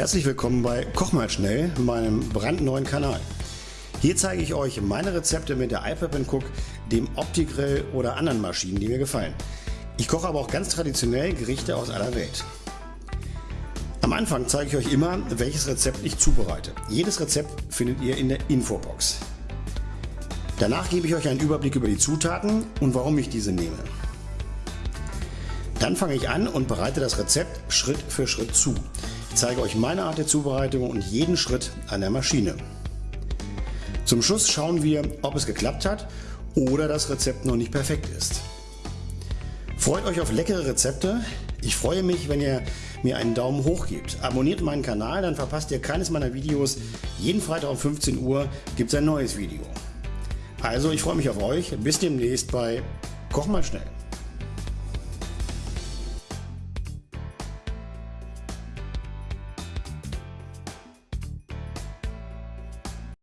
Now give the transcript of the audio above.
Herzlich willkommen bei Koch mal schnell, meinem brandneuen Kanal. Hier zeige ich euch meine Rezepte mit der iPad Cook, dem Opti-Grill oder anderen Maschinen, die mir gefallen. Ich koche aber auch ganz traditionell Gerichte aus aller Welt. Am Anfang zeige ich euch immer, welches Rezept ich zubereite. Jedes Rezept findet ihr in der Infobox. Danach gebe ich euch einen Überblick über die Zutaten und warum ich diese nehme. Dann fange ich an und bereite das Rezept Schritt für Schritt zu. Ich zeige euch meine Art der Zubereitung und jeden Schritt an der Maschine. Zum Schluss schauen wir, ob es geklappt hat oder das Rezept noch nicht perfekt ist. Freut euch auf leckere Rezepte. Ich freue mich, wenn ihr mir einen Daumen hoch gebt. Abonniert meinen Kanal, dann verpasst ihr keines meiner Videos. Jeden Freitag um 15 Uhr gibt es ein neues Video. Also ich freue mich auf euch. Bis demnächst bei Koch mal schnell.